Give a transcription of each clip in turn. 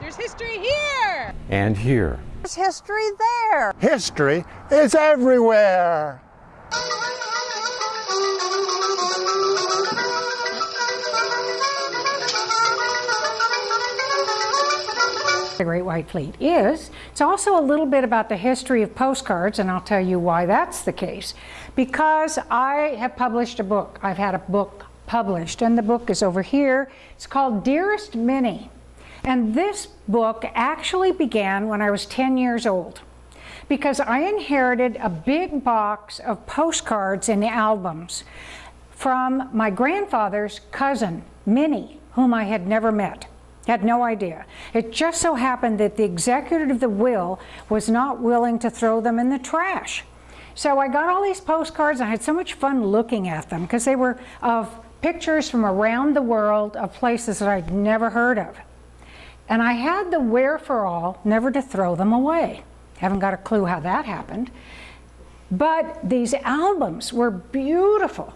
There's history here. And here. There's history there. History is everywhere. The Great White Fleet is. It's also a little bit about the history of postcards, and I'll tell you why that's the case. Because I have published a book. I've had a book published, and the book is over here. It's called Dearest Minnie. And this book actually began when I was 10 years old because I inherited a big box of postcards and albums from my grandfather's cousin, Minnie, whom I had never met. Had no idea. It just so happened that the executor of the will was not willing to throw them in the trash. So I got all these postcards. And I had so much fun looking at them because they were of pictures from around the world of places that I'd never heard of. And I had the wherefore all never to throw them away. Haven't got a clue how that happened. But these albums were beautiful.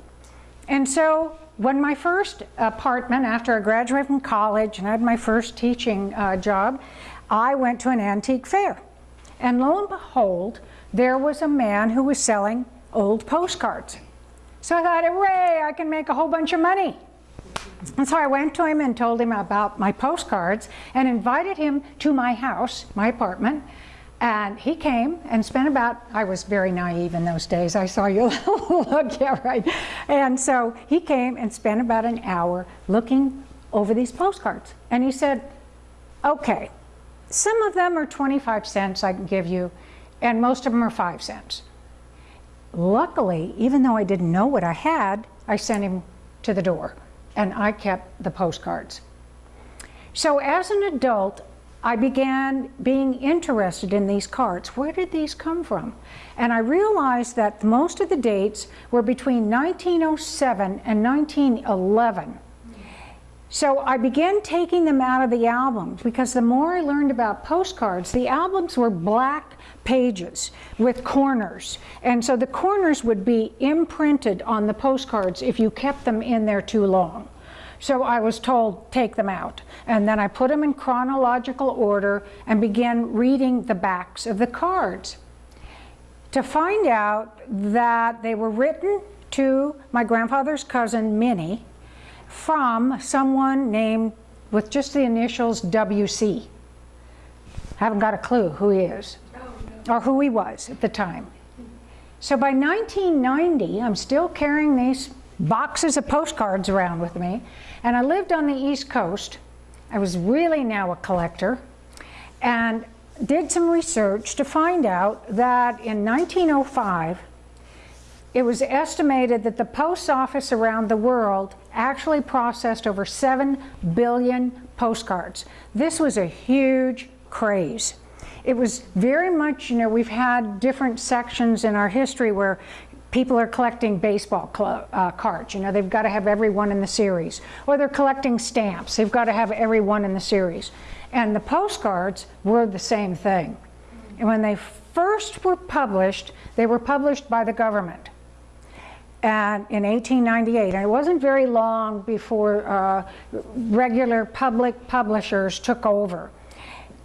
And so when my first apartment, after I graduated from college and had my first teaching uh, job, I went to an antique fair. And lo and behold, there was a man who was selling old postcards. So I thought, hooray, I can make a whole bunch of money. And so I went to him and told him about my postcards and invited him to my house, my apartment. And he came and spent about, I was very naive in those days. I saw you look, yeah, right. And so he came and spent about an hour looking over these postcards. And he said, okay, some of them are 25 cents I can give you, and most of them are five cents. Luckily, even though I didn't know what I had, I sent him to the door and I kept the postcards. So as an adult, I began being interested in these cards. Where did these come from? And I realized that most of the dates were between 1907 and 1911. So I began taking them out of the albums because the more I learned about postcards, the albums were black pages with corners. And so the corners would be imprinted on the postcards if you kept them in there too long. So I was told, take them out. And then I put them in chronological order and began reading the backs of the cards to find out that they were written to my grandfather's cousin, Minnie, from someone named with just the initials WC. I haven't got a clue who he is or who he was at the time. So by 1990, I'm still carrying these boxes of postcards around with me, and I lived on the East Coast. I was really now a collector, and did some research to find out that in 1905, it was estimated that the post office around the world actually processed over 7 billion postcards. This was a huge craze. It was very much, you know, we've had different sections in our history where people are collecting baseball uh, cards. You know, they've got to have every one in the series. Or they're collecting stamps. They've got to have every one in the series. And the postcards were the same thing. And when they first were published, they were published by the government and in 1898. And it wasn't very long before uh, regular public publishers took over.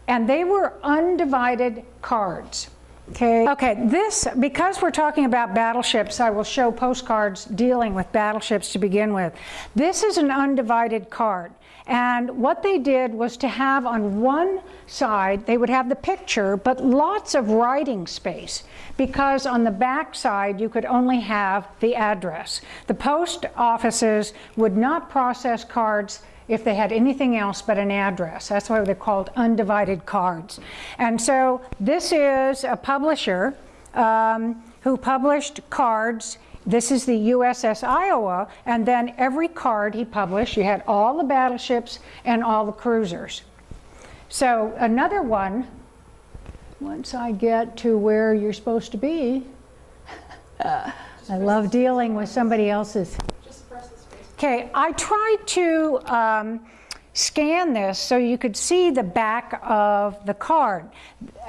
And they were undivided cards. Okay. Okay, this, because we're talking about battleships, I will show postcards dealing with battleships to begin with. This is an undivided card. And what they did was to have on one side, they would have the picture, but lots of writing space, because on the back side, you could only have the address. The post offices would not process cards if they had anything else but an address. That's why they're called undivided cards. And so this is a publisher um, who published cards this is the USS Iowa, and then every card he published, you had all the battleships and all the cruisers. So another one, once I get to where you're supposed to be, uh, I love dealing with somebody else's. Okay, I tried to um, scan this so you could see the back of the card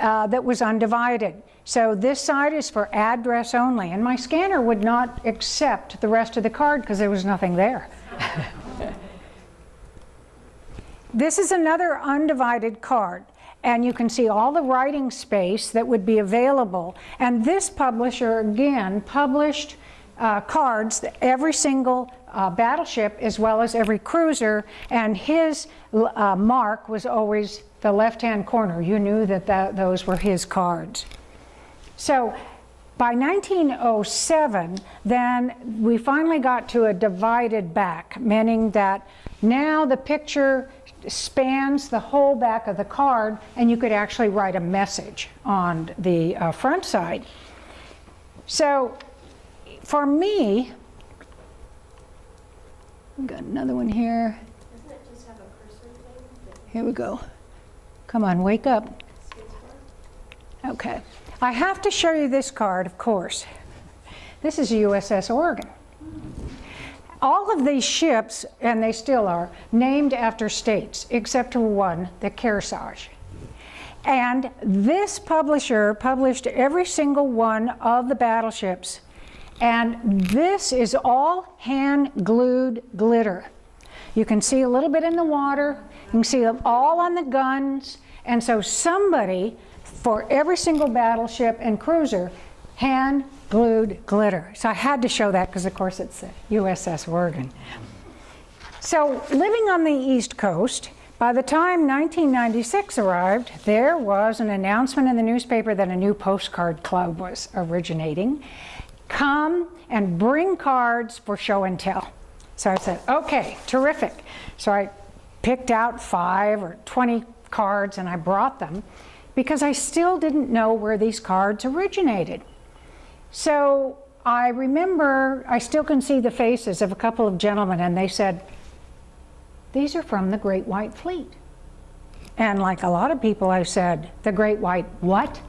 uh, that was undivided. So this side is for address only, and my scanner would not accept the rest of the card because there was nothing there. this is another undivided card. And you can see all the writing space that would be available. And this publisher, again, published uh, cards, every single uh, battleship as well as every cruiser, and his uh, mark was always the left-hand corner. You knew that, those were his cards. So by 1907, then we finally got to a divided back, meaning that now the picture spans the whole back of the card and you could actually write a message on the uh, front side. So for me, we got another one here. Here we go. Come on, wake up. Okay. I have to show you this card, of course. This is USS Oregon. All of these ships, and they still are, named after states, except for one, the Kearsarge. And this publisher published every single one of the battleships. And this is all hand-glued glitter. You can see a little bit in the water. You can see them all on the guns. And so somebody, for every single battleship and cruiser, hand glued glitter. So I had to show that because of course it's the USS Oregon. So living on the East Coast, by the time 1996 arrived, there was an announcement in the newspaper that a new postcard club was originating. Come and bring cards for show and tell. So I said, okay, terrific. So I picked out five or 20 cards and I brought them because I still didn't know where these cards originated. So I remember, I still can see the faces of a couple of gentlemen and they said, these are from the Great White Fleet. And like a lot of people, I said, the Great White what?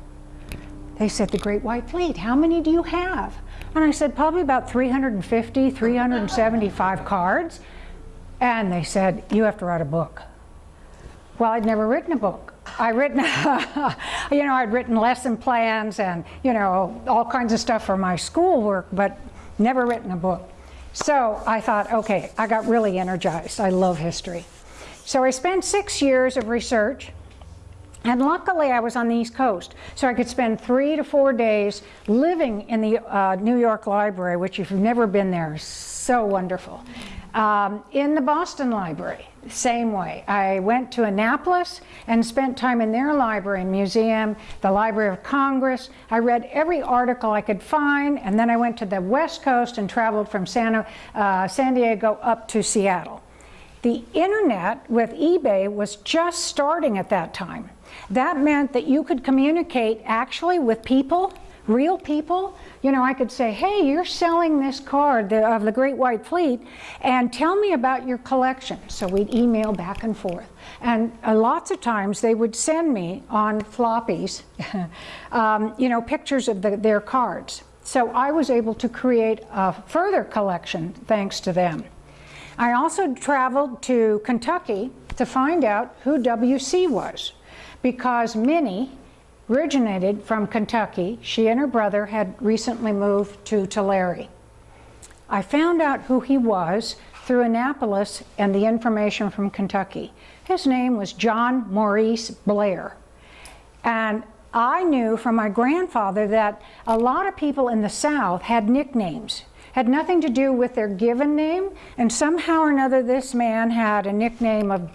They said, the Great White Fleet, how many do you have? And I said, probably about 350, 375 cards. And they said, you have to write a book. Well, I'd never written a book. I'd written, you know, I'd written lesson plans and, you know, all kinds of stuff for my schoolwork, but never written a book. So I thought, okay, I got really energized. I love history. So I spent six years of research, and luckily I was on the East Coast, so I could spend three to four days living in the uh, New York Library, which if you've never been there, so wonderful. Um, in the Boston Library, same way. I went to Annapolis and spent time in their library and museum, the Library of Congress. I read every article I could find, and then I went to the West Coast and traveled from San, uh, San Diego up to Seattle. The internet with eBay was just starting at that time. That meant that you could communicate actually with people real people, you know, I could say, hey, you're selling this card of the Great White Fleet, and tell me about your collection. So we'd email back and forth. And uh, lots of times they would send me on floppies, um, you know, pictures of the, their cards. So I was able to create a further collection thanks to them. I also traveled to Kentucky to find out who WC was because Minnie, originated from Kentucky. She and her brother had recently moved to Tulare. I found out who he was through Annapolis and the information from Kentucky. His name was John Maurice Blair. And I knew from my grandfather that a lot of people in the South had nicknames, had nothing to do with their given name, and somehow or another this man had a nickname of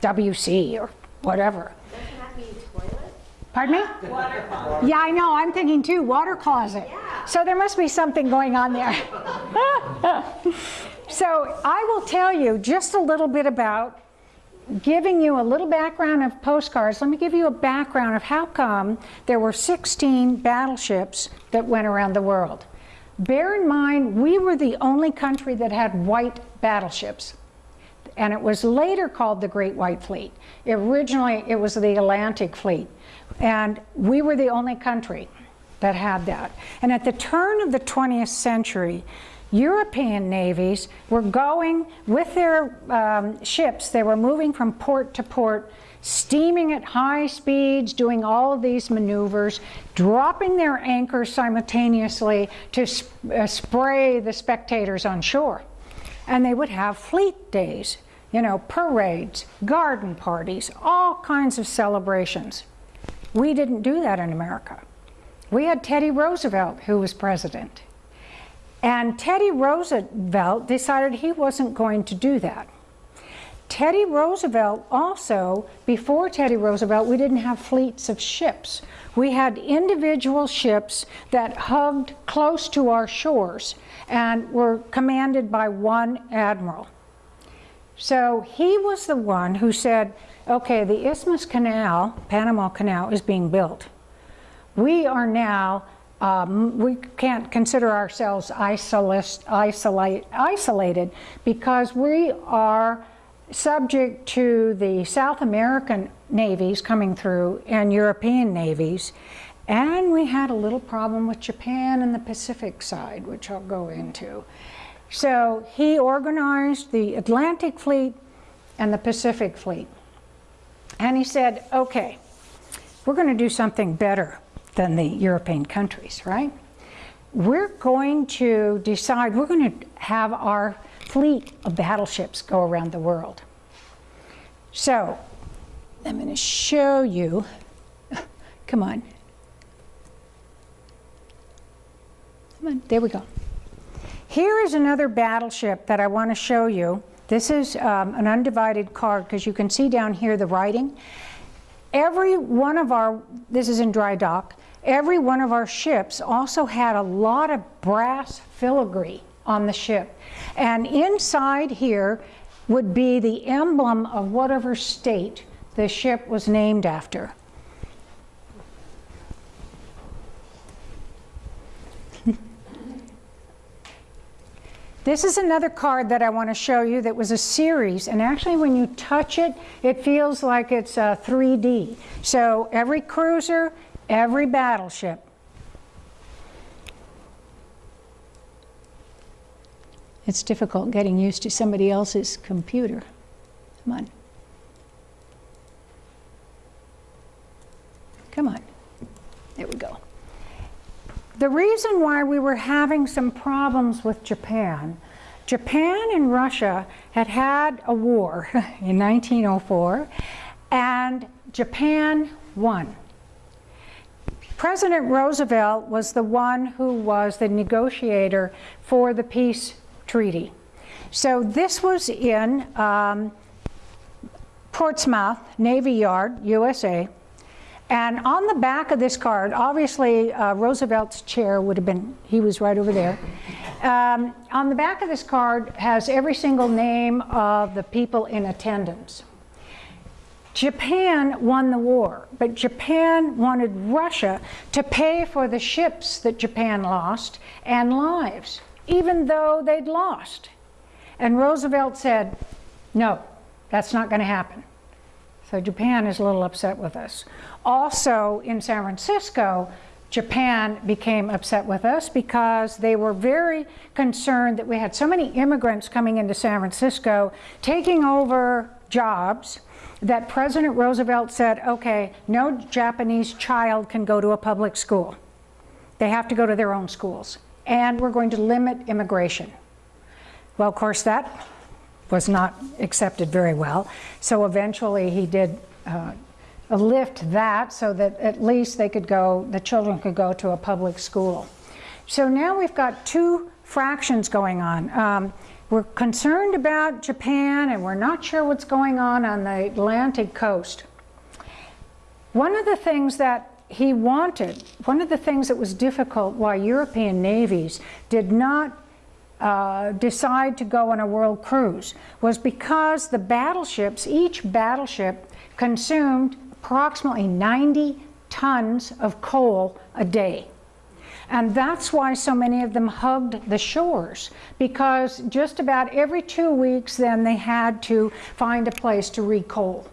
WC or whatever. Pardon me? Yeah, I know. I'm thinking too. Water closet. Yeah. So there must be something going on there. so I will tell you just a little bit about giving you a little background of postcards. Let me give you a background of how come there were 16 battleships that went around the world. Bear in mind, we were the only country that had white battleships and it was later called the Great White Fleet. Originally, it was the Atlantic Fleet. And we were the only country that had that. And at the turn of the 20th century, European navies were going with their um, ships, they were moving from port to port, steaming at high speeds, doing all of these maneuvers, dropping their anchors simultaneously to sp uh, spray the spectators on shore. And they would have fleet days. You know, parades, garden parties, all kinds of celebrations. We didn't do that in America. We had Teddy Roosevelt who was president. And Teddy Roosevelt decided he wasn't going to do that. Teddy Roosevelt also, before Teddy Roosevelt, we didn't have fleets of ships. We had individual ships that hugged close to our shores and were commanded by one admiral. So he was the one who said, okay, the Isthmus Canal, Panama Canal, is being built. We are now, um, we can't consider ourselves isolate, isolate, isolated because we are subject to the South American navies coming through and European navies. And we had a little problem with Japan and the Pacific side, which I'll go into. So he organized the Atlantic Fleet and the Pacific Fleet. And he said, okay, we're going to do something better than the European countries, right? We're going to decide, we're going to have our fleet of battleships go around the world. So, I'm going to show you, come on. Come on, there we go. Here is another battleship that I want to show you. This is um, an undivided card because you can see down here the writing. Every one of our, this is in dry dock, every one of our ships also had a lot of brass filigree on the ship. And inside here would be the emblem of whatever state the ship was named after. This is another card that I want to show you that was a series, and actually when you touch it, it feels like it's uh, 3D. So every cruiser, every battleship. It's difficult getting used to somebody else's computer. Come on. Come on. There we go. The reason why we were having some problems with Japan, Japan and Russia had had a war in 1904 and Japan won. President Roosevelt was the one who was the negotiator for the peace treaty. So this was in um, Portsmouth Navy Yard, USA, and on the back of this card, obviously uh, Roosevelt's chair would have been, he was right over there. Um, on the back of this card has every single name of the people in attendance. Japan won the war, but Japan wanted Russia to pay for the ships that Japan lost and lives, even though they'd lost. And Roosevelt said, no, that's not going to happen. So Japan is a little upset with us. Also in San Francisco, Japan became upset with us because they were very concerned that we had so many immigrants coming into San Francisco taking over jobs that President Roosevelt said, okay, no Japanese child can go to a public school. They have to go to their own schools. And we're going to limit immigration. Well, of course, that was not accepted very well. So eventually he did uh, lift that so that at least they could go, the children could go to a public school. So now we've got two fractions going on. Um, we're concerned about Japan and we're not sure what's going on on the Atlantic coast. One of the things that he wanted, one of the things that was difficult why European navies did not uh, decide to go on a world cruise was because the battleships, each battleship consumed approximately 90 tons of coal a day. And that's why so many of them hugged the shores, because just about every two weeks then they had to find a place to recoal.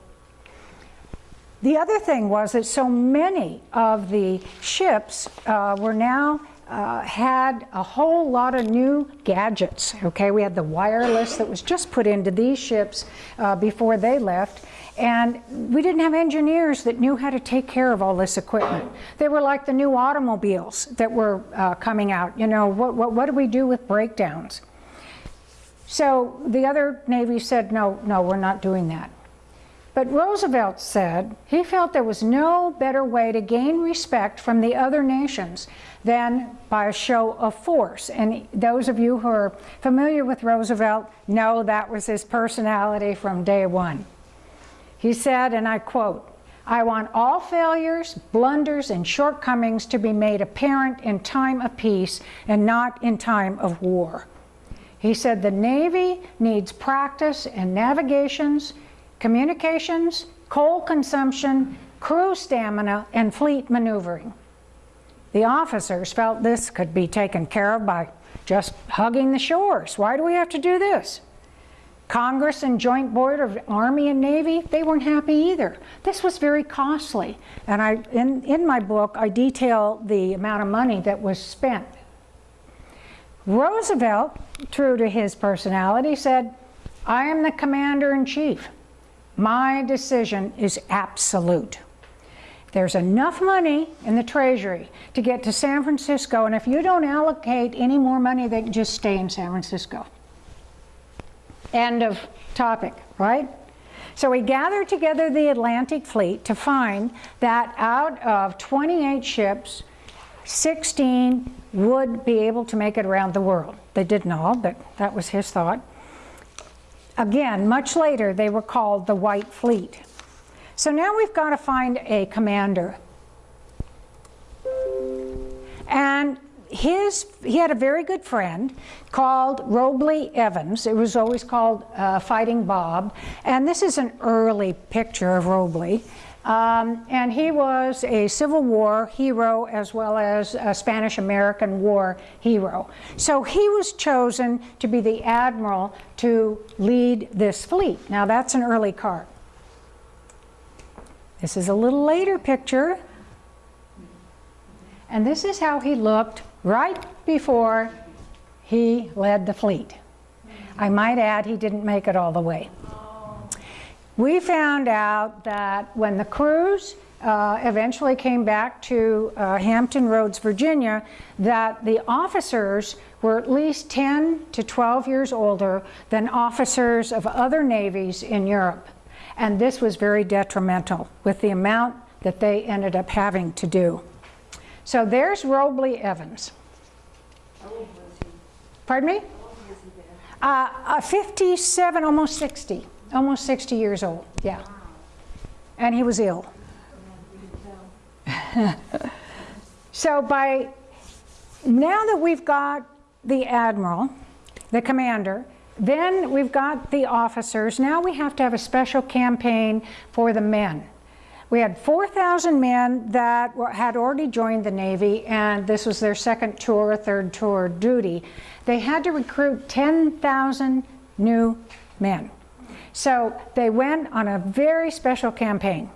The other thing was that so many of the ships uh, were now uh, had a whole lot of new gadgets. Okay, we had the wireless that was just put into these ships uh, before they left. And we didn't have engineers that knew how to take care of all this equipment. They were like the new automobiles that were uh, coming out. You know, what, what, what do we do with breakdowns? So the other Navy said, no, no, we're not doing that. But Roosevelt said he felt there was no better way to gain respect from the other nations than by a show of force. And those of you who are familiar with Roosevelt know that was his personality from day one. He said, and I quote, I want all failures, blunders, and shortcomings to be made apparent in time of peace and not in time of war. He said the Navy needs practice in navigations, communications, coal consumption, crew stamina, and fleet maneuvering. The officers felt this could be taken care of by just hugging the shores. Why do we have to do this? Congress and Joint Board of Army and Navy, they weren't happy either. This was very costly. And I, in, in my book, I detail the amount of money that was spent. Roosevelt, true to his personality, said, I am the commander-in-chief. My decision is absolute. There's enough money in the Treasury to get to San Francisco, and if you don't allocate any more money, they can just stay in San Francisco. End of topic, right? So we gathered together the Atlantic Fleet to find that out of 28 ships, 16 would be able to make it around the world. They didn't all, but that was his thought. Again, much later, they were called the White Fleet. So now we've got to find a commander. And his, he had a very good friend called Robley Evans. It was always called uh, Fighting Bob. And this is an early picture of Robley. Um, and he was a Civil War hero as well as a Spanish-American War hero. So he was chosen to be the admiral to lead this fleet. Now that's an early card. This is a little later picture. And this is how he looked right before he led the fleet. I might add he didn't make it all the way. We found out that when the crews uh, eventually came back to uh, Hampton Roads, Virginia, that the officers were at least 10 to 12 years older than officers of other navies in Europe. And this was very detrimental with the amount that they ended up having to do. So there's Robley Evans. Pardon me? Uh, uh, 57, almost 60 almost 60 years old, yeah. And he was ill. so by now that we've got the admiral, the commander, then we've got the officers. Now we have to have a special campaign for the men. We had 4,000 men that had already joined the Navy, and this was their second tour, third tour duty. They had to recruit 10,000 new men. So they went on a very special campaign.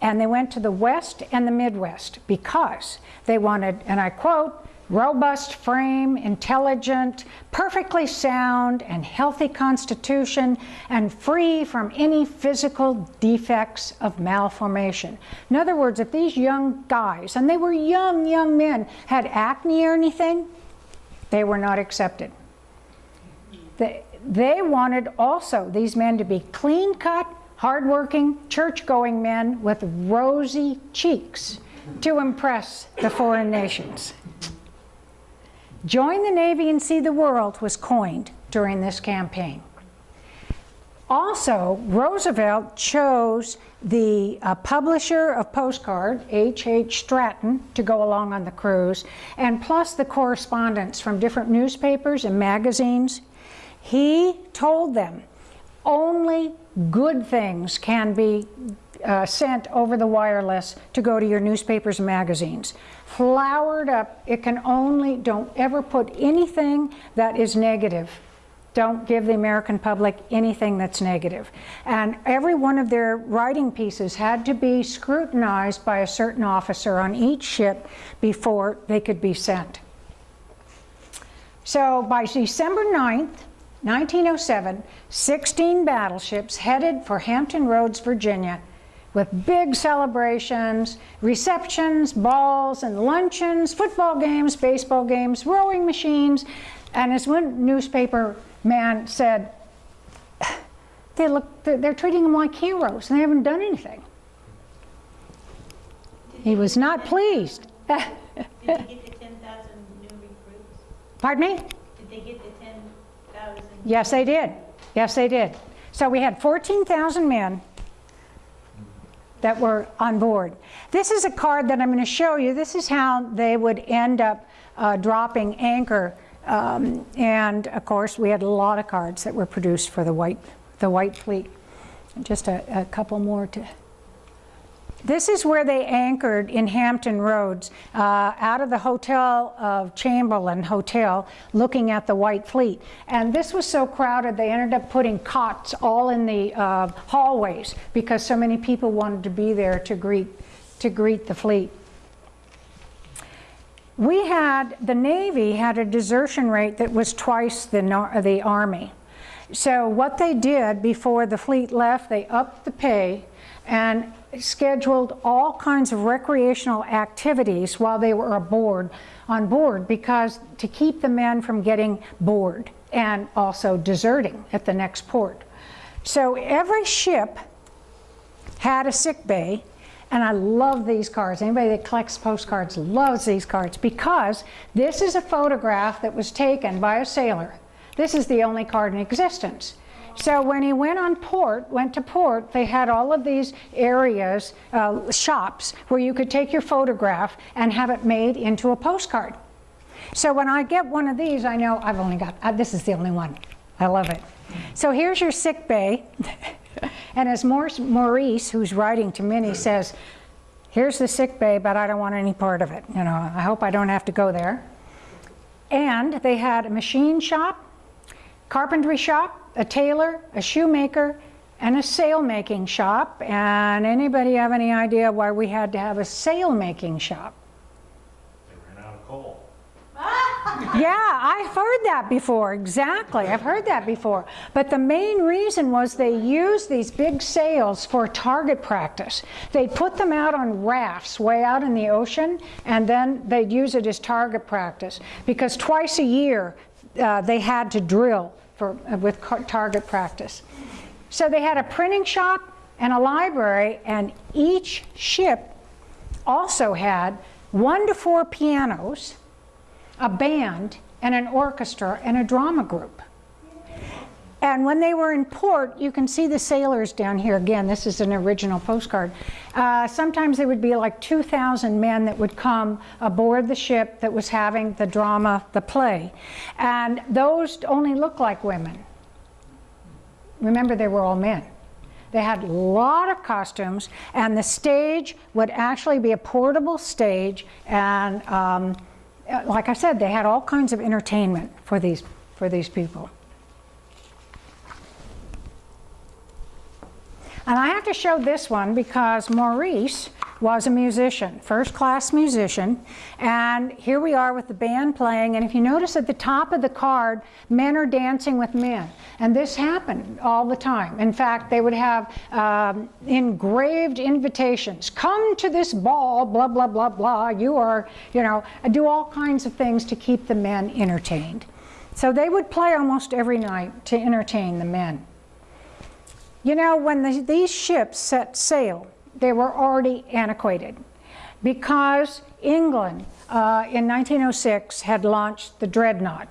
And they went to the West and the Midwest because they wanted, and I quote, robust frame, intelligent, perfectly sound and healthy constitution, and free from any physical defects of malformation. In other words, if these young guys, and they were young, young men, had acne or anything, they were not accepted. The, they wanted also these men to be clean-cut, hardworking, church-going men with rosy cheeks to impress the foreign nations. Join the Navy and see the world was coined during this campaign. Also, Roosevelt chose the uh, publisher of postcard, H. H. Stratton, to go along on the cruise, and plus the correspondence from different newspapers and magazines. He told them only good things can be uh, sent over the wireless to go to your newspapers and magazines. Flowered up, it can only, don't ever put anything that is negative. Don't give the American public anything that's negative. And every one of their writing pieces had to be scrutinized by a certain officer on each ship before they could be sent. So by December 9th, 1907, 16 battleships headed for Hampton Roads, Virginia, with big celebrations, receptions, balls and luncheons, football games, baseball games, rowing machines, and as one newspaper man said, they look, they're, treating them like heroes and they haven't done anything. He was not pleased. Did they get the ten thousand new recruits? Pardon me? Did they get the ten thousand? Yes, they did. Yes, they did. So we had 14,000 men that were on board. This is a card that I'm going to show you. This is how they would end up uh, dropping anchor. Um, and of course, we had a lot of cards that were produced for the White, the White Fleet. Just a, a couple more to. This is where they anchored in Hampton Roads, uh, out of the Hotel of Chamberlin Hotel, looking at the White Fleet. And this was so crowded, they ended up putting cots all in the uh, hallways because so many people wanted to be there to greet, to greet the fleet. We had, the Navy had a desertion rate that was twice the, the Army. So what they did before the fleet left, they upped the pay and scheduled all kinds of recreational activities while they were aboard on board because to keep the men from getting bored and also deserting at the next port. So every ship had a sick bay and I love these cards. Anybody that collects postcards loves these cards because this is a photograph that was taken by a sailor. This is the only card in existence. So when he went on port, went to port, they had all of these areas, uh, shops, where you could take your photograph and have it made into a postcard. So when I get one of these, I know I've only got, uh, this is the only one. I love it. So here's your sick bay. and as Maurice, who's writing to Minnie, says, here's the sick bay, but I don't want any part of it. You know, I hope I don't have to go there. And they had a machine shop, carpentry shop, a tailor, a shoemaker, and a sail making shop. And anybody have any idea why we had to have a sail making shop? They ran out of coal. yeah, I've heard that before. Exactly. I've heard that before. But the main reason was they used these big sails for target practice. They'd put them out on rafts way out in the ocean, and then they'd use it as target practice. Because twice a year, uh, they had to drill for, uh, with target practice. So they had a printing shop and a library, and each ship also had one to four pianos, a band, and an orchestra and a drama group. And when they were in port, you can see the sailors down here. Again, this is an original postcard. Uh, sometimes there would be like 2,000 men that would come aboard the ship that was having the drama, the play. And those only looked like women. Remember, they were all men. They had a lot of costumes, and the stage would actually be a portable stage. And um, like I said, they had all kinds of entertainment for these, for these people. And I have to show this one because Maurice was a musician, first class musician. And here we are with the band playing. And if you notice at the top of the card, men are dancing with men. And this happened all the time. In fact, they would have um, engraved invitations. Come to this ball, blah, blah, blah, blah. You are, you know, do all kinds of things to keep the men entertained. So they would play almost every night to entertain the men. You know, when the, these ships set sail, they were already antiquated because England uh, in 1906 had launched the Dreadnought.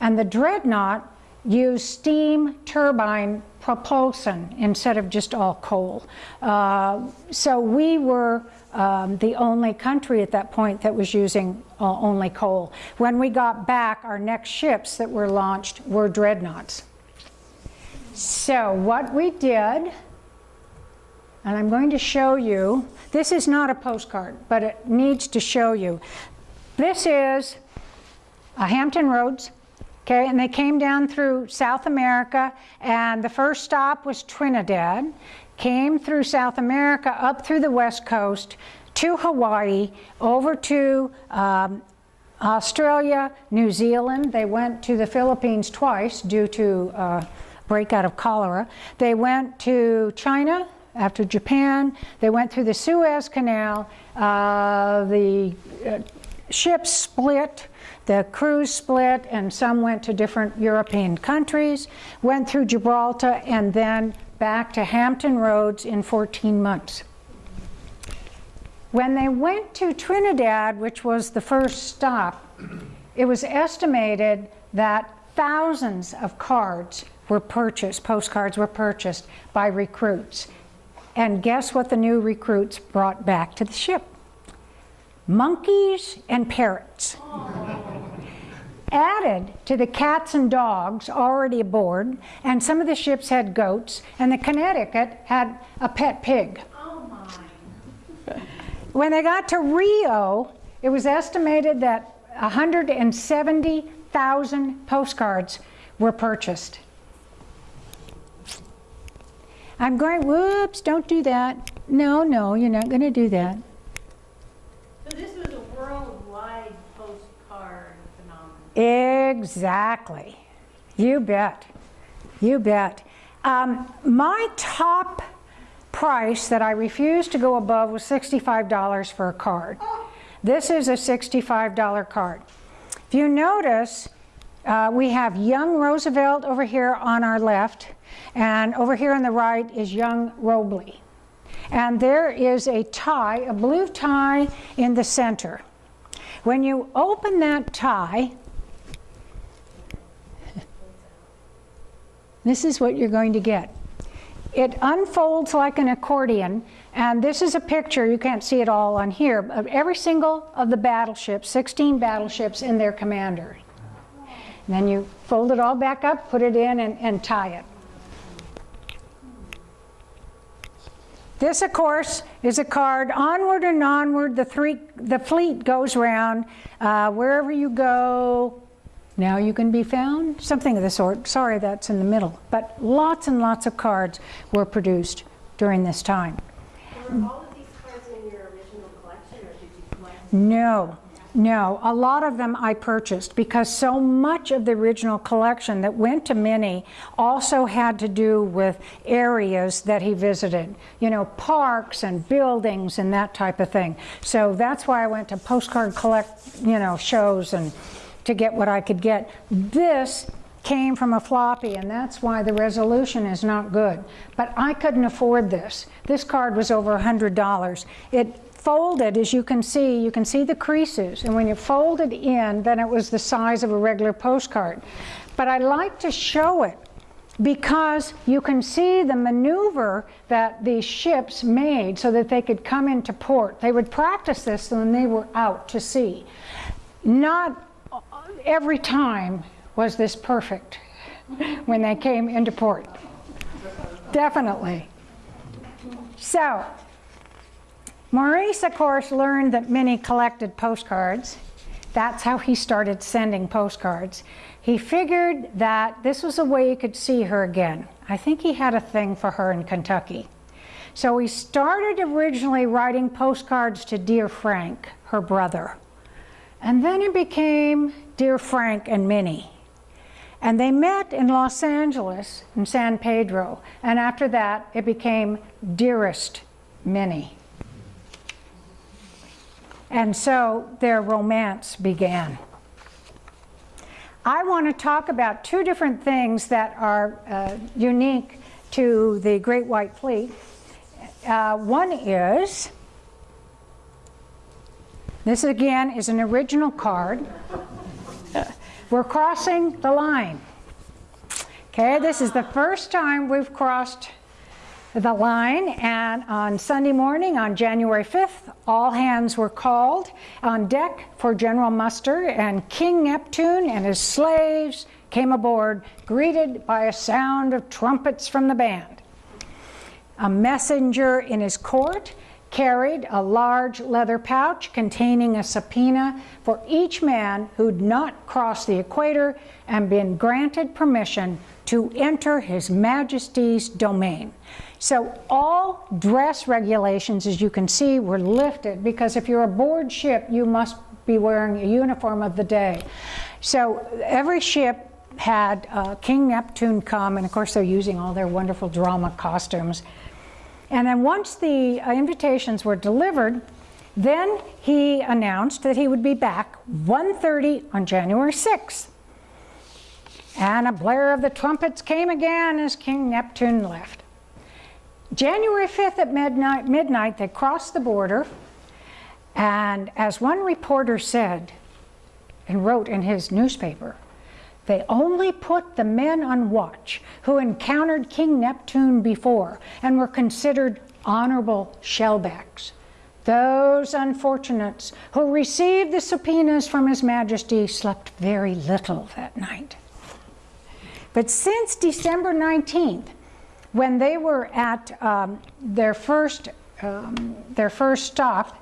And the Dreadnought used steam turbine propulsion instead of just all coal. Uh, so we were um, the only country at that point that was using uh, only coal. When we got back, our next ships that were launched were dreadnoughts. So what we did, and I'm going to show you, this is not a postcard, but it needs to show you. This is a Hampton Roads, okay, and they came down through South America, and the first stop was Trinidad, came through South America, up through the west coast, to Hawaii, over to um, Australia, New Zealand. They went to the Philippines twice due to uh, breakout of cholera. They went to China after Japan. They went through the Suez Canal, uh, the uh, ships split, the crews split, and some went to different European countries, went through Gibraltar, and then back to Hampton Roads in 14 months. When they went to Trinidad, which was the first stop, it was estimated that thousands of cards were purchased, postcards were purchased by recruits. And guess what the new recruits brought back to the ship? Monkeys and parrots. Added to the cats and dogs already aboard, and some of the ships had goats, and the Connecticut had a pet pig. Oh, my. When they got to Rio, it was estimated that 170,000 postcards were purchased. I'm going, whoops, don't do that. No, no, you're not going to do that. So this was a worldwide postcard phenomenon. Exactly. You bet. You bet. Um, my top price that I refused to go above was $65 for a card. This is a $65 card. If you notice, uh, we have young Roosevelt over here on our left, and over here on the right is young Robley. And there is a tie, a blue tie in the center. When you open that tie, this is what you're going to get. It unfolds like an accordion, and this is a picture, you can't see it all on here, of every single of the battleships, 16 battleships and their commander. And then you fold it all back up, put it in, and, and tie it. This, of course, is a card, onward and onward, the, three, the fleet goes round. Uh, wherever you go, now you can be found, something of the sort. Sorry, that's in the middle. But lots and lots of cards were produced during this time. Were all of these cards in your original collection, or did you collect? No, no. A lot of them I purchased because so much of the original collection that went to Minnie also had to do with areas that he visited. You know, parks and buildings and that type of thing. So that's why I went to postcard collect, you know, shows and to get what I could get. This came from a floppy and that's why the resolution is not good. But I couldn't afford this. This card was over $100. It folded, as you can see, you can see the creases. And when you fold it in, then it was the size of a regular postcard. But I like to show it because you can see the maneuver that these ships made so that they could come into port. They would practice this when they were out to sea. Not every time was this perfect when they came into port. Definitely. So, Maurice, of course, learned that Minnie collected postcards. That's how he started sending postcards. He figured that this was a way he could see her again. I think he had a thing for her in Kentucky. So he started originally writing postcards to Dear Frank, her brother. And then it became Dear Frank and Minnie. And they met in Los Angeles, in San Pedro. And after that, it became Dearest Minnie. And so their romance began. I want to talk about two different things that are uh, unique to the Great White Fleet. Uh, one is, this again is an original card. We're crossing the line. Okay, this is the first time we've crossed the line and on Sunday morning on January 5th all hands were called on deck for general muster and King Neptune and his slaves came aboard greeted by a sound of trumpets from the band. A messenger in his court carried a large leather pouch containing a subpoena for each man who'd not crossed the equator and been granted permission to enter His Majesty's domain. So all dress regulations, as you can see, were lifted because if you're aboard ship, you must be wearing a uniform of the day. So every ship had uh, King Neptune come, and of course they're using all their wonderful drama costumes. And then once the uh, invitations were delivered, Then he announced that he would be back 1.30 on January 6th. And a blare of the trumpets came again as King Neptune left. January 5th at midnight, midnight, they crossed the border, and as one reporter said and wrote in his newspaper, they only put the men on watch who encountered King Neptune before and were considered honorable shellbacks. Those unfortunates who received the subpoenas from His Majesty slept very little that night. But since December 19th, when they were at um, their first um, their first stop,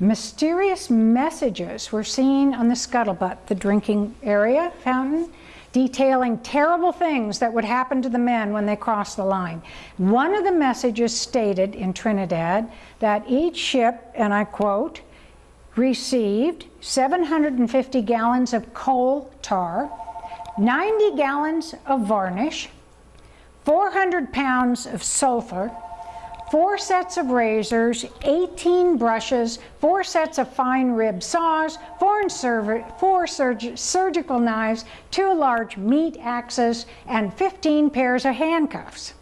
mysterious messages were seen on the scuttlebutt, the drinking area fountain, detailing terrible things that would happen to the men when they crossed the line. One of the messages stated in Trinidad that each ship, and I quote, received 750 gallons of coal tar, 90 gallons of varnish, 400 pounds of sulfur, four sets of razors, 18 brushes, four sets of fine rib saws, four, four surg surgical knives, two large meat axes, and 15 pairs of handcuffs.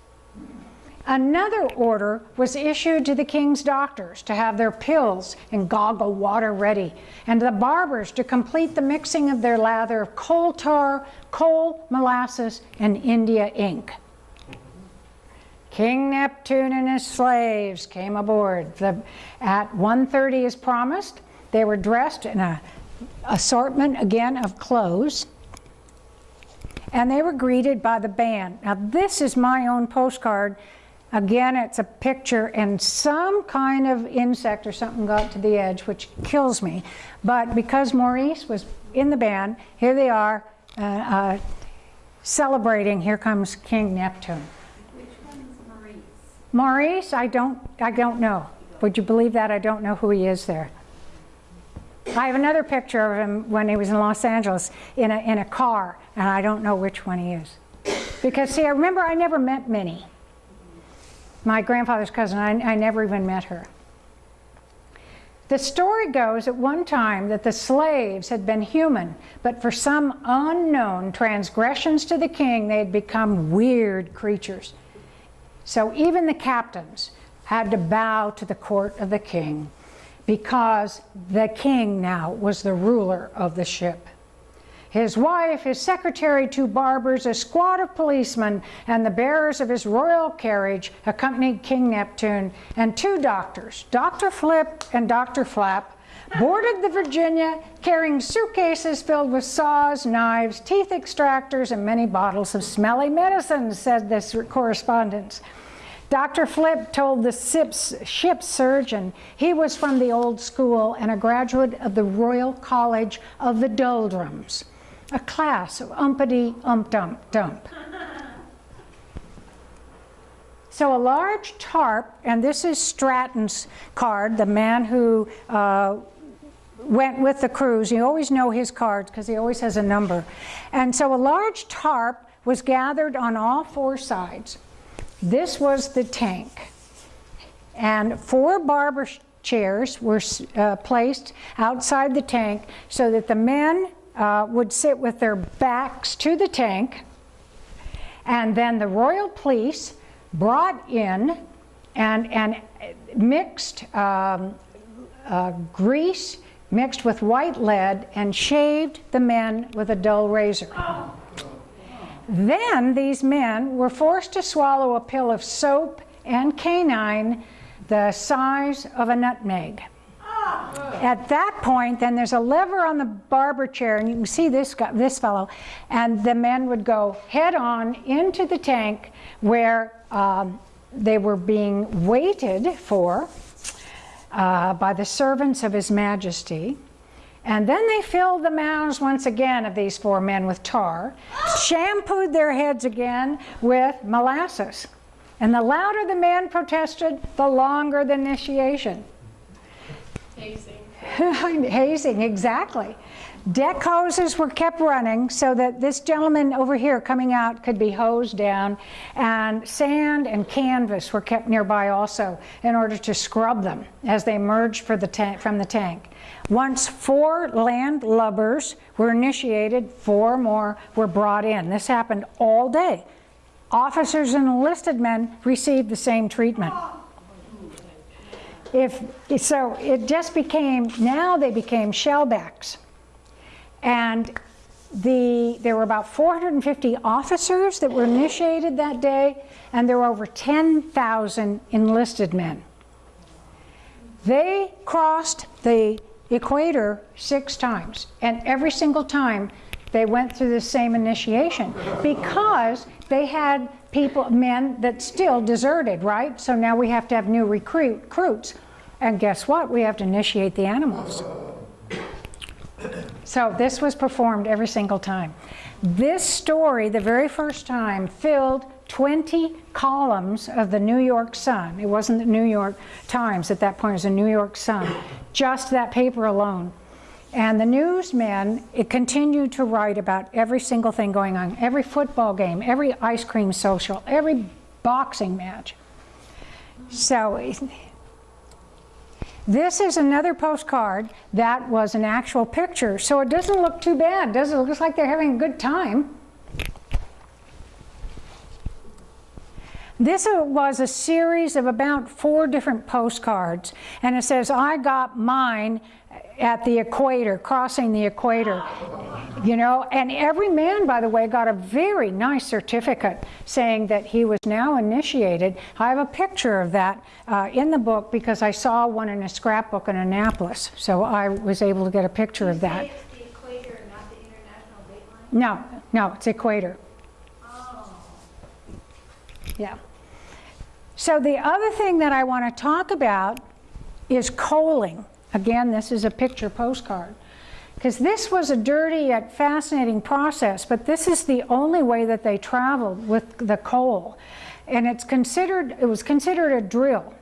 Another order was issued to the king's doctors to have their pills and goggle water ready, and the barbers to complete the mixing of their lather of coal tar, coal, molasses, and India ink. King Neptune and his slaves came aboard. The, at 1.30 as promised, they were dressed in a assortment again of clothes and they were greeted by the band. Now this is my own postcard. Again, it's a picture and some kind of insect or something got to the edge, which kills me. But because Maurice was in the band, here they are uh, uh, celebrating, here comes King Neptune. Maurice, I don't, I don't know. Would you believe that? I don't know who he is there. I have another picture of him when he was in Los Angeles in a, in a car, and I don't know which one he is. Because, see, I remember I never met Minnie, my grandfather's cousin. I, I never even met her. The story goes at one time that the slaves had been human, but for some unknown transgressions to the king, they had become weird creatures. So even the captains had to bow to the court of the king because the king now was the ruler of the ship. His wife, his secretary, two barbers, a squad of policemen, and the bearers of his royal carriage accompanied King Neptune, and two doctors, Dr. Flip and Dr. Flap, boarded the Virginia carrying suitcases filled with saws, knives, teeth extractors, and many bottles of smelly medicines, said this correspondence. Dr. Flip told the ship's surgeon he was from the old school and a graduate of the Royal College of the Doldrums, a class of umpity ump dump dump. So a large tarp, and this is Stratton's card, the man who uh, went with the crews. You always know his cards because he always has a number. And so a large tarp was gathered on all four sides. This was the tank. And four barber chairs were uh, placed outside the tank so that the men uh, would sit with their backs to the tank. And then the royal police brought in and, and mixed um, uh, grease mixed with white lead and shaved the men with a dull razor. Then these men were forced to swallow a pill of soap and quinine the size of a nutmeg. At that point, then there's a lever on the barber chair, and you can see this, guy, this fellow, and the men would go head on into the tank where um, they were being waited for uh, by the servants of His Majesty. And then they filled the mouths once again of these four men with tar, shampooed their heads again with molasses. And the louder the man protested, the longer the initiation. Tasting. Hazing, exactly. Deck hoses were kept running so that this gentleman over here coming out could be hosed down, and sand and canvas were kept nearby also in order to scrub them as they emerged for the from the tank. Once four land lubbers were initiated, four more were brought in. This happened all day. Officers and enlisted men received the same treatment. If, so it just became, now they became shellbacks. And the, there were about 450 officers that were initiated that day, and there were over 10,000 enlisted men. They crossed the equator six times, and every single time they went through the same initiation because they had people, men that still deserted, right? So now we have to have new recruit, recruits. And guess what? We have to initiate the animals. So this was performed every single time. This story, the very first time, filled 20 columns of the New York Sun. It wasn't the New York Times at that point, it was the New York Sun. Just that paper alone. And the newsmen it continued to write about every single thing going on, every football game, every ice cream social, every boxing match. So this is another postcard that was an actual picture, so it doesn't look too bad, does it? Looks like they're having a good time. This uh, was a series of about four different postcards, and it says, I got mine at the equator, crossing the equator. You know, and every man, by the way, got a very nice certificate saying that he was now initiated. I have a picture of that uh, in the book because I saw one in a scrapbook in Annapolis, so I was able to get a picture of that. Equator, not the international date No, no, it's equator. Oh. Yeah. So the other thing that I want to talk about is coaling. Again, this is a picture postcard. Because this was a dirty yet fascinating process, but this is the only way that they traveled with the coal. And it's considered, it was considered a drill.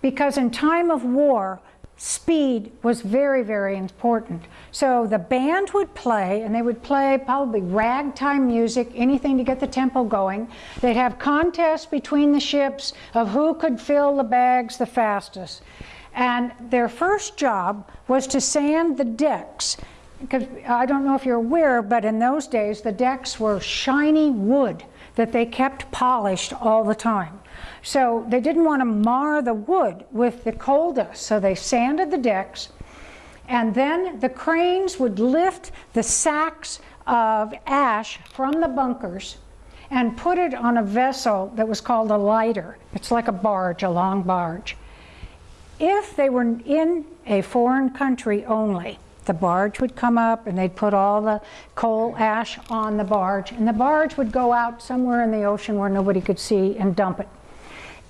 Because in time of war, speed was very, very important. So the band would play, and they would play probably ragtime music, anything to get the tempo going. They'd have contests between the ships of who could fill the bags the fastest. And their first job was to sand the decks. Because I don't know if you're aware, but in those days the decks were shiny wood that they kept polished all the time. So they didn't want to mar the wood with the coal dust, so they sanded the decks. And then the cranes would lift the sacks of ash from the bunkers and put it on a vessel that was called a lighter. It's like a barge, a long barge. If they were in a foreign country only, the barge would come up and they'd put all the coal ash on the barge, and the barge would go out somewhere in the ocean where nobody could see and dump it.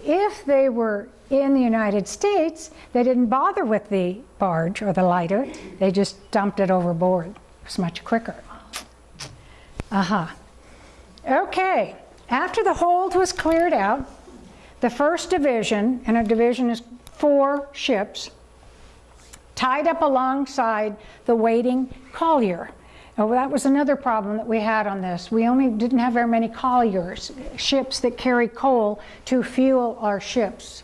If they were in the United States, they didn't bother with the barge or the lighter, they just dumped it overboard. It was much quicker. Aha. Uh -huh. Okay, after the hold was cleared out, the first division, and a division is four ships, tied up alongside the waiting collier. Oh, that was another problem that we had on this. We only didn't have very many colliers, ships that carry coal to fuel our ships.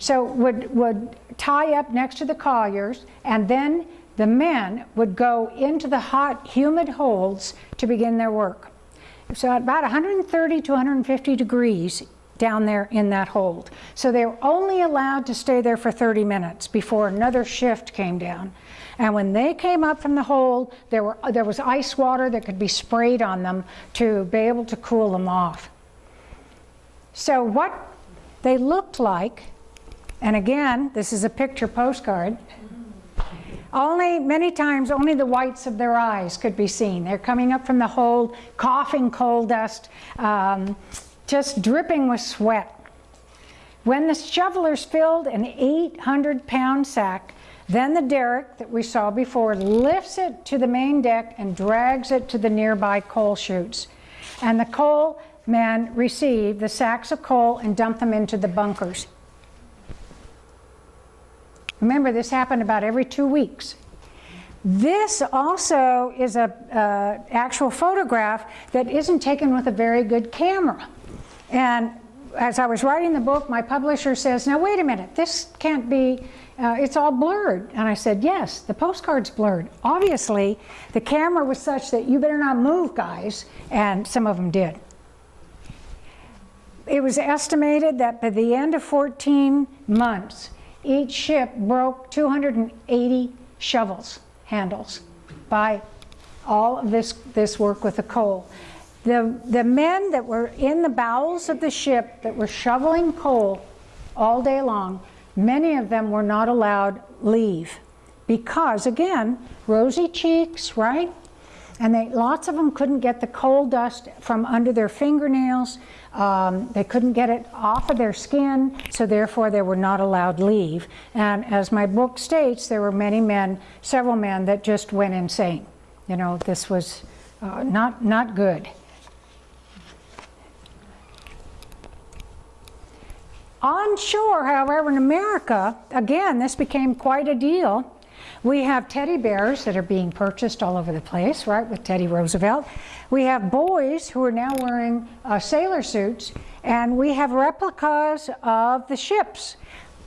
So would, would tie up next to the colliers, and then the men would go into the hot, humid holds to begin their work. So at about 130 to 150 degrees down there in that hold. So they were only allowed to stay there for 30 minutes before another shift came down. And when they came up from the hold, there, were, there was ice water that could be sprayed on them to be able to cool them off. So what they looked like, and again, this is a picture postcard, only, many times, only the whites of their eyes could be seen. They're coming up from the hold, coughing coal dust, um, just dripping with sweat. When the shovelers filled an 800 pound sack, then the derrick that we saw before lifts it to the main deck and drags it to the nearby coal chutes. And the coal men receive the sacks of coal and dump them into the bunkers. Remember, this happened about every two weeks. This also is a uh, actual photograph that isn't taken with a very good camera. And as I was writing the book, my publisher says, now wait a minute, this can't be, uh, it's all blurred. And I said, yes, the postcard's blurred. Obviously, the camera was such that you better not move, guys, and some of them did. It was estimated that by the end of 14 months, each ship broke 280 shovels handles by all of this, this work with the coal. The, the men that were in the bowels of the ship that were shoveling coal all day long, many of them were not allowed leave because, again, rosy cheeks, right? And they, lots of them couldn't get the coal dust from under their fingernails. Um, they couldn't get it off of their skin, so therefore they were not allowed leave. And as my book states, there were many men, several men, that just went insane. You know, this was uh, not, not good. On shore, however, in America, again, this became quite a deal. We have teddy bears that are being purchased all over the place, right, with Teddy Roosevelt. We have boys who are now wearing uh, sailor suits, and we have replicas of the ships.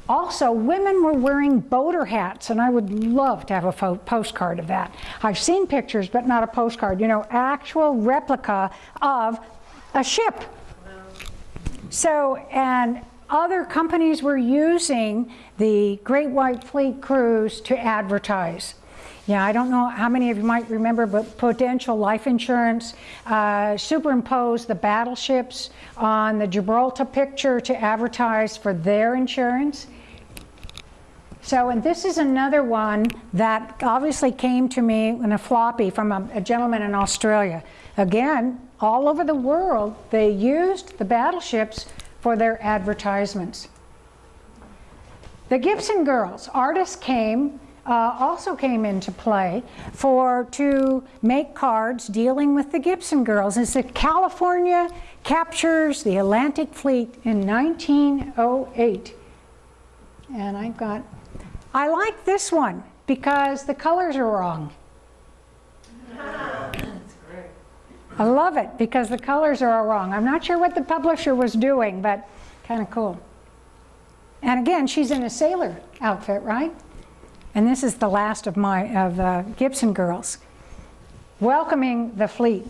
Also, women were wearing boater hats, and I would love to have a postcard of that. I've seen pictures, but not a postcard. You know, actual replica of a ship. So, and other companies were using the Great White Fleet cruise to advertise. Yeah, I don't know how many of you might remember, but Prudential Life Insurance uh, superimposed the battleships on the Gibraltar picture to advertise for their insurance. So, and this is another one that obviously came to me in a floppy from a, a gentleman in Australia. Again, all over the world, they used the battleships for their advertisements. The Gibson girls, artists came, uh, also came into play for to make cards dealing with the Gibson girls. As the California captures the Atlantic Fleet in 1908. And I've got, I like this one because the colors are wrong. I love it because the colors are all wrong. I'm not sure what the publisher was doing, but kind of cool. And again, she's in a sailor outfit, right? And this is the last of my of uh, Gibson girls welcoming the fleet.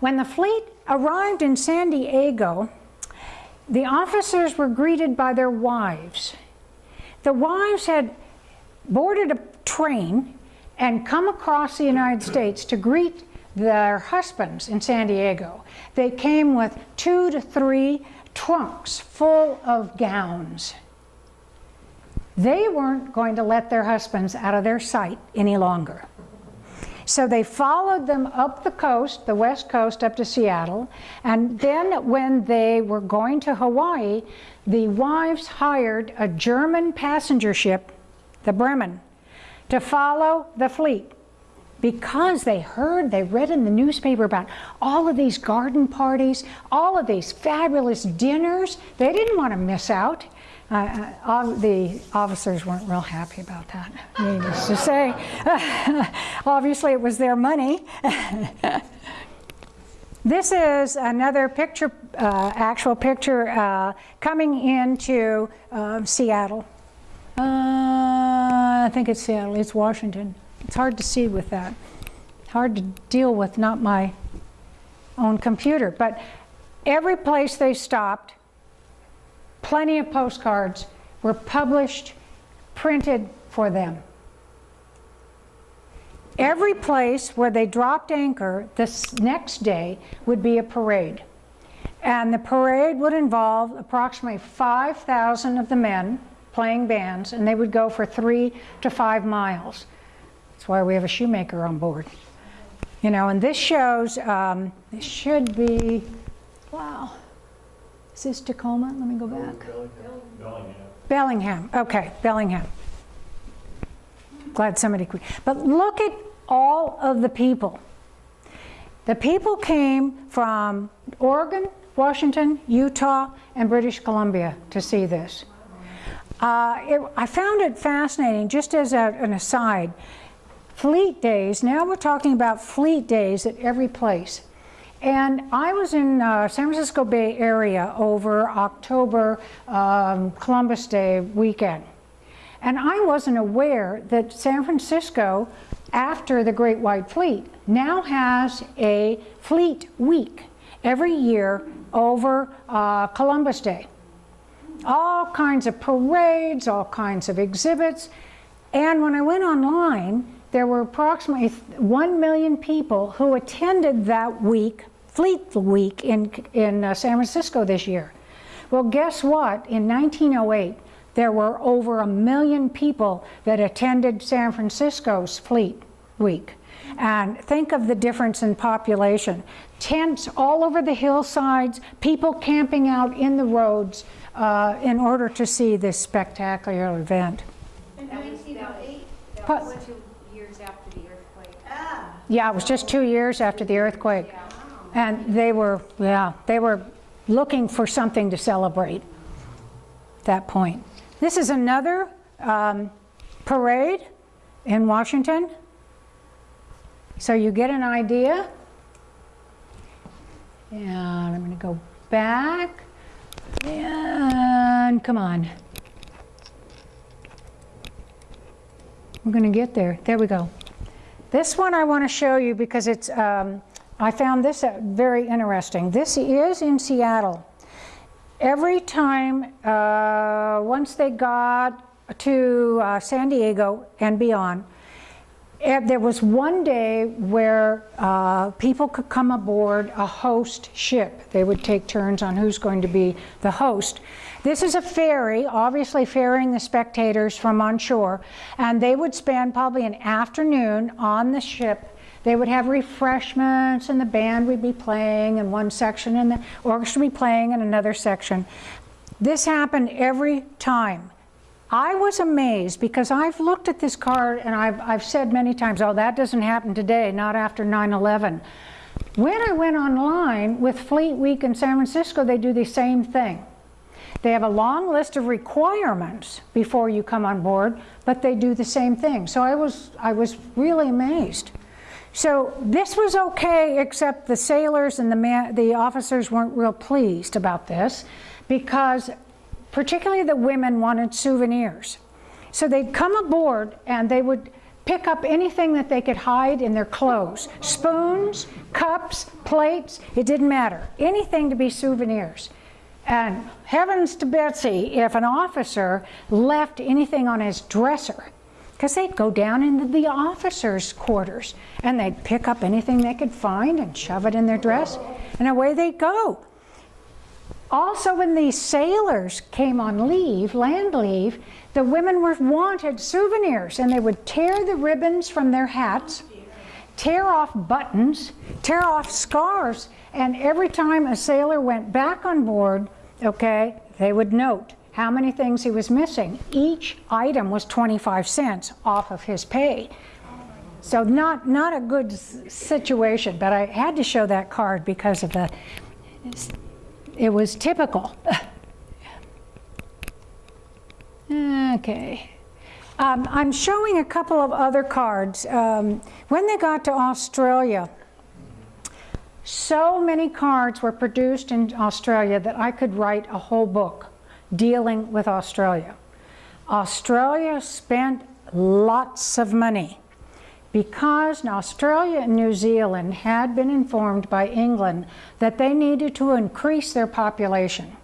When the fleet arrived in San Diego, the officers were greeted by their wives. The wives had boarded a train and come across the United States to greet their husbands in San Diego. They came with two to three trunks full of gowns. They weren't going to let their husbands out of their sight any longer. So they followed them up the coast, the west coast, up to Seattle. And then when they were going to Hawaii, the wives hired a German passenger ship, the Bremen, to follow the fleet because they heard, they read in the newspaper about all of these garden parties, all of these fabulous dinners. They didn't want to miss out. Uh, uh, the officers weren't real happy about that, needless to say. Obviously, it was their money. this is another picture, uh, actual picture, uh, coming into uh, Seattle. I think it's Seattle, it's Washington. It's hard to see with that. Hard to deal with not my own computer. But every place they stopped, plenty of postcards were published, printed for them. Every place where they dropped anchor, this next day would be a parade. And the parade would involve approximately 5,000 of the men playing bands, and they would go for three to five miles. That's why we have a shoemaker on board. You know, and this shows, um, this should be, wow. Is this Tacoma? Let me go back. Bellingham. Bellingham, okay, Bellingham. Glad somebody could. But look at all of the people. The people came from Oregon, Washington, Utah, and British Columbia to see this. Uh, it, I found it fascinating, just as a, an aside. Fleet days, now we're talking about fleet days at every place. And I was in uh, San Francisco Bay Area over October um, Columbus Day weekend. And I wasn't aware that San Francisco, after the Great White Fleet, now has a fleet week every year over uh, Columbus Day. All kinds of parades, all kinds of exhibits. And when I went online, there were approximately 1 million people who attended that week, Fleet Week in, in uh, San Francisco this year. Well, guess what? In 1908, there were over a million people that attended San Francisco's Fleet Week. And think of the difference in population. Tents all over the hillsides, people camping out in the roads uh, in order to see this spectacular event. In 1908, yeah, it was just two years after the earthquake. And they were, yeah, they were looking for something to celebrate at that point. This is another um, parade in Washington. So you get an idea. And I'm going to go back. And come on. We're going to get there. There we go. This one I want to show you because it's, um, I found this very interesting. This is in Seattle. Every time, uh, once they got to uh, San Diego and beyond, eh, there was one day where uh, people could come aboard a host ship. They would take turns on who's going to be the host. This is a ferry, obviously ferrying the spectators from on shore, and they would spend probably an afternoon on the ship. They would have refreshments, and the band would be playing in one section, and the orchestra would be playing in another section. This happened every time. I was amazed because I've looked at this card and I've, I've said many times, oh, that doesn't happen today, not after 9 11. When I went online with Fleet Week in San Francisco, they do the same thing. They have a long list of requirements before you come on board, but they do the same thing. So I was, I was really amazed. So this was okay, except the sailors and the, man, the officers weren't real pleased about this because particularly the women wanted souvenirs. So they'd come aboard and they would pick up anything that they could hide in their clothes. Spoons, cups, plates, it didn't matter. Anything to be souvenirs. And heavens to Betsy, if an officer left anything on his dresser, because they'd go down into the officers' quarters and they'd pick up anything they could find and shove it in their dress, and away they'd go. Also, when these sailors came on leave, land leave, the women were wanted souvenirs and they would tear the ribbons from their hats, tear off buttons, tear off scarves, and every time a sailor went back on board, okay, they would note how many things he was missing. Each item was 25 cents off of his pay. So not, not a good situation, but I had to show that card because of the, it was typical. okay. Um, I'm showing a couple of other cards. Um, when they got to Australia, so many cards were produced in Australia that I could write a whole book dealing with Australia. Australia spent lots of money because Australia and New Zealand had been informed by England that they needed to increase their population.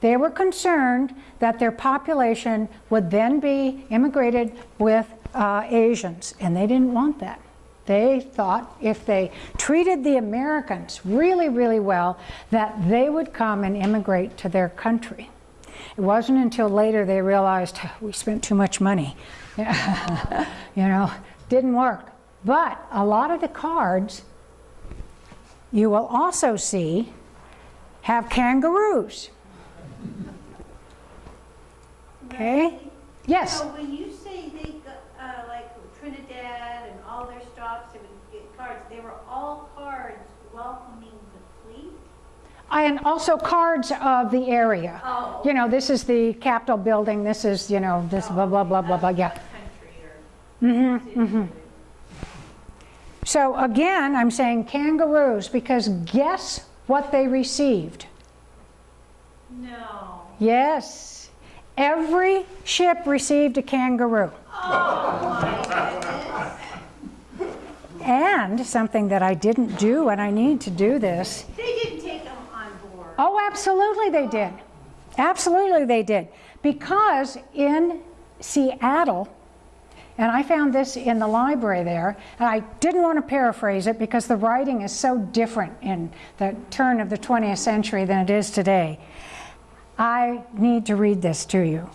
They were concerned that their population would then be immigrated with uh, Asians, and they didn't want that. They thought if they treated the Americans really, really well, that they would come and immigrate to their country. It wasn't until later they realized we spent too much money. you know, didn't work. But a lot of the cards you will also see have kangaroos. Okay? Yes? So when you say they, got, uh, like Trinidad and all their stops, they would get cards, they were all cards welcoming the fleet? I and also cards of the area. Oh. You know, this is the Capitol building, this is, you know, this blah, blah, blah, blah, blah, yeah. Country or. Mm-hmm, mm-hmm. So again, I'm saying kangaroos because guess what they received? No. Yes, every ship received a kangaroo. Oh, And something that I didn't do, and I need to do this. They didn't take them. Oh, absolutely they did. Absolutely they did. Because in Seattle, and I found this in the library there, and I didn't want to paraphrase it because the writing is so different in the turn of the 20th century than it is today. I need to read this to you.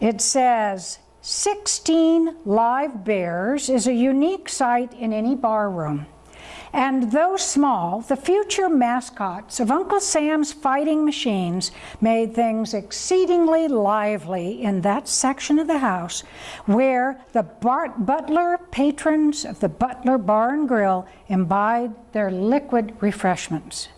It says, 16 live bears is a unique sight in any bar room. And though small, the future mascots of Uncle Sam's Fighting Machines made things exceedingly lively in that section of the house where the Bart butler patrons of the Butler Bar and Grill imbibed their liquid refreshments.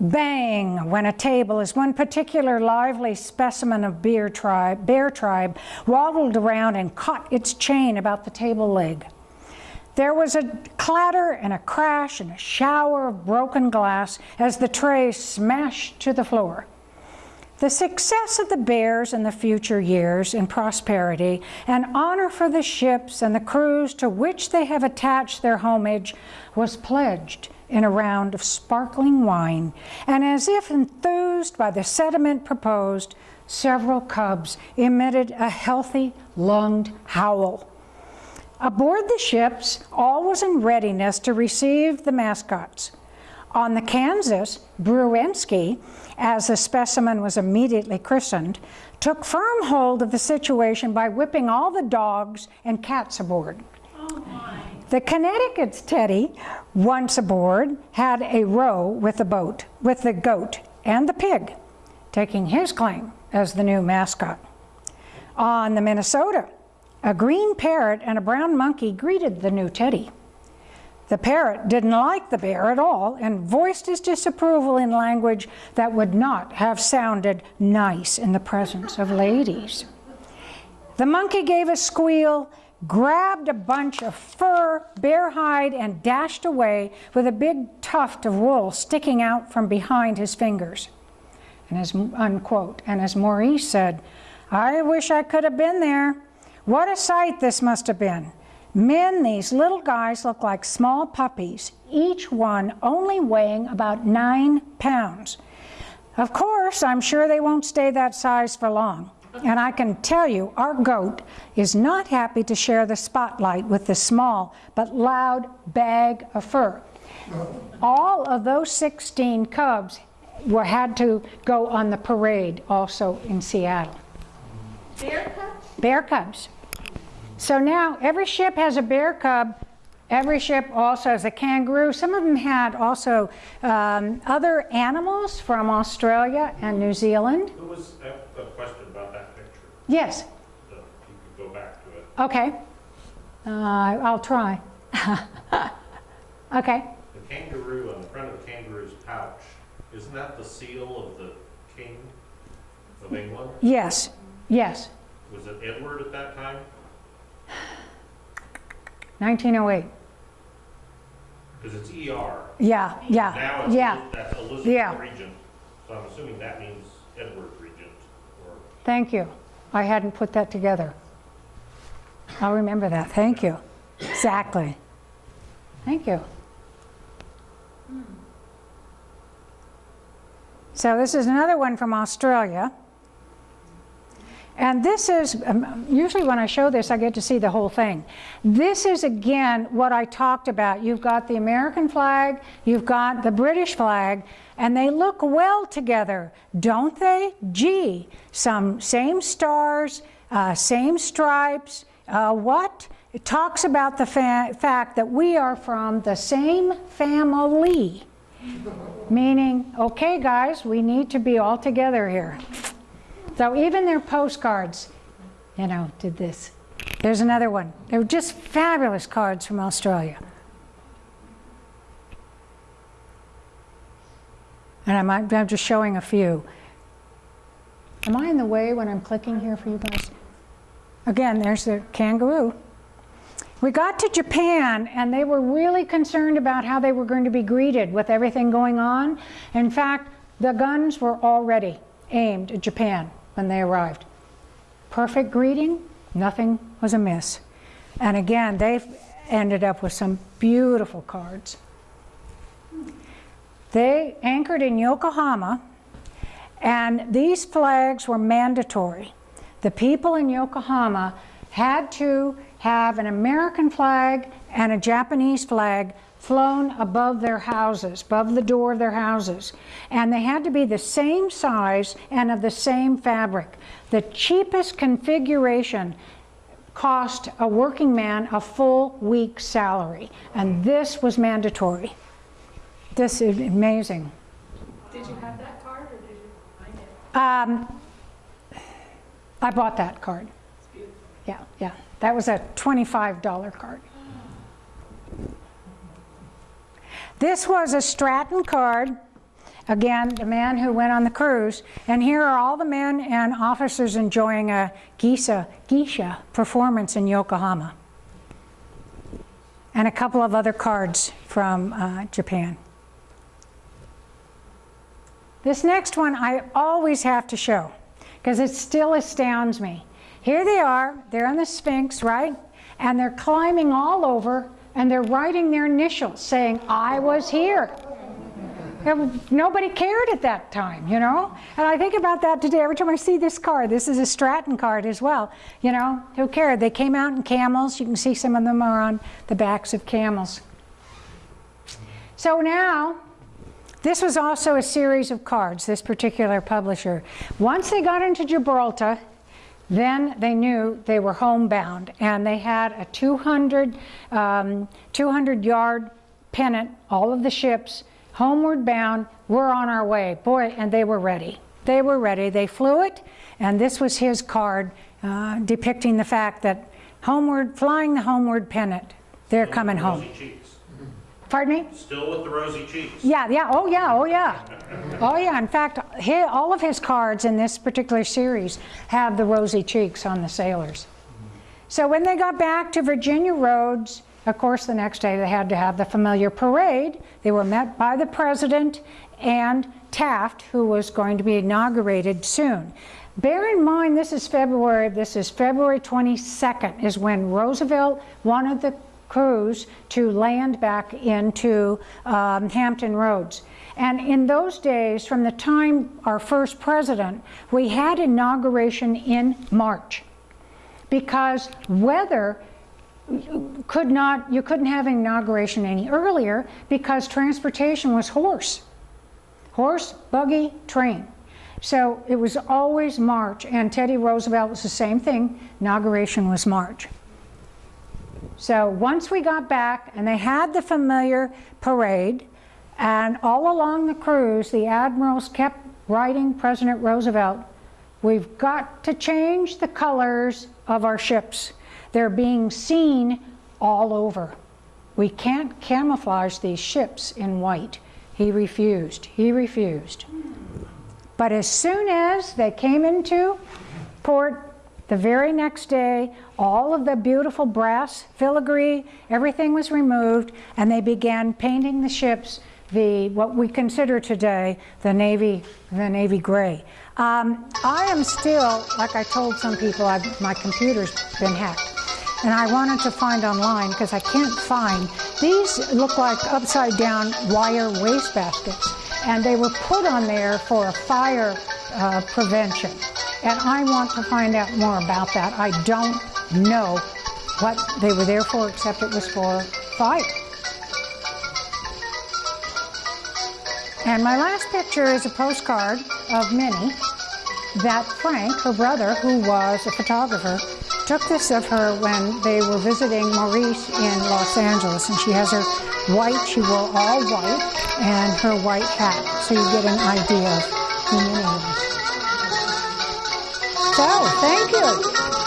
Bang when a table as one particular lively specimen of bear tribe, bear tribe waddled around and caught its chain about the table leg. There was a clatter and a crash and a shower of broken glass as the tray smashed to the floor. The success of the Bears in the future years in prosperity and honor for the ships and the crews to which they have attached their homage was pledged in a round of sparkling wine, and as if enthused by the sentiment proposed, several cubs emitted a healthy lunged howl. Aboard the ships, all was in readiness to receive the mascots. On the Kansas, Bruensky, as the specimen was immediately christened, took firm hold of the situation by whipping all the dogs and cats aboard. The Connecticut's Teddy, once aboard, had a row with the boat, with the goat and the pig, taking his claim as the new mascot. On the Minnesota, a green parrot and a brown monkey greeted the new Teddy. The parrot didn't like the bear at all and voiced his disapproval in language that would not have sounded nice in the presence of ladies. The monkey gave a squeal, grabbed a bunch of fur, bear hide, and dashed away with a big tuft of wool sticking out from behind his fingers. And as, unquote. And as Maurice said, I wish I could have been there. What a sight this must have been. Men, these little guys look like small puppies, each one only weighing about nine pounds. Of course, I'm sure they won't stay that size for long. And I can tell you, our goat is not happy to share the spotlight with the small but loud bag of fur. All of those 16 cubs were, had to go on the parade also in Seattle. Bear cubs? Bear cubs. So now every ship has a bear cub. Every ship also has a kangaroo. Some of them had also um, other animals from Australia and New Zealand. There was, a question about that picture, Yes. that you could go back to it. Okay. Uh, I'll try. okay. The kangaroo, on the front of the kangaroo's pouch, isn't that the seal of the king of England? Yes. Yes. Was it Edward at that time? 1908. Because it's ER. Yeah. Yeah. Now it's, Yeah. That's Elizabeth Yeah. Regent, so I'm assuming that means Edward Regent, or Thank you. I hadn't put that together. I'll remember that. Thank you. Exactly. Thank you. So this is another one from Australia. And this is, um, usually when I show this, I get to see the whole thing. This is again what I talked about. You've got the American flag, you've got the British flag, and they look well together, don't they? Gee, some same stars, uh, same stripes. Uh, what? It talks about the fa fact that we are from the same family. Meaning, okay, guys, we need to be all together here. So even their postcards, you know, did this. There's another one. They were just fabulous cards from Australia. And I'm, I'm just showing a few. Am I in the way when I'm clicking here for you guys? Again, there's the kangaroo. We got to Japan and they were really concerned about how they were going to be greeted with everything going on. In fact, the guns were already aimed at Japan when they arrived. Perfect greeting, nothing was amiss. And again, they ended up with some beautiful cards. They anchored in Yokohama, and these flags were mandatory. The people in Yokohama had to have an American flag and a Japanese flag flown above their houses, above the door of their houses. And they had to be the same size and of the same fabric. The cheapest configuration cost a working man a full week's salary. And this was mandatory. This is amazing. Did you have that card or did you find it? Um, I bought that card. Yeah, yeah. That was a $25 card. This was a Stratton card. Again, the man who went on the cruise. And here are all the men and officers enjoying a geisha, geisha performance in Yokohama. And a couple of other cards from uh, Japan. This next one I always have to show because it still astounds me. Here they are, they're on the Sphinx, right? And they're climbing all over and they're writing their initials saying, I was here. Nobody cared at that time, you know? And I think about that today every time I see this card. This is a Stratton card as well. You know, who cared? They came out in camels. You can see some of them are on the backs of camels. So now, this was also a series of cards, this particular publisher. Once they got into Gibraltar, then they knew they were homebound and they had a 200, um, 200 yard pennant, all of the ships, homeward bound, we're on our way. Boy, and they were ready. They were ready. They flew it, and this was his card uh, depicting the fact that homeward, flying the homeward pennant, they're coming home. Cheeks. Pardon me? Still with the rosy cheeks. Yeah, yeah, oh yeah, oh yeah. Oh yeah, in fact, all of his cards in this particular series have the rosy cheeks on the sailors. So when they got back to Virginia Roads, of course the next day they had to have the familiar parade. They were met by the president and Taft, who was going to be inaugurated soon. Bear in mind, this is February, this is February 22nd is when Roosevelt wanted the crews to land back into um, Hampton Roads. And in those days, from the time our first president, we had inauguration in March because weather could not, you couldn't have inauguration any earlier because transportation was horse. Horse, buggy, train. So it was always March, and Teddy Roosevelt was the same thing. Inauguration was March. So once we got back, and they had the familiar parade, and all along the cruise, the admirals kept writing President Roosevelt, we've got to change the colors of our ships. They're being seen all over. We can't camouflage these ships in white. He refused. He refused. But as soon as they came into port the very next day, all of the beautiful brass filigree, everything was removed, and they began painting the ships the what we consider today the navy the navy gray. Um, I am still, like I told some people, I've, my computer's been hacked, and I wanted to find online because I can't find. These look like upside down wire waste baskets, and they were put on there for a fire uh, prevention. And I want to find out more about that. I don't know what they were there for, except it was for fire. And my last picture is a postcard of Minnie that Frank, her brother, who was a photographer, took this of her when they were visiting Maurice in Los Angeles. And she has her white, she wore all white, and her white hat. So you get an idea of who Minnie. Thank you.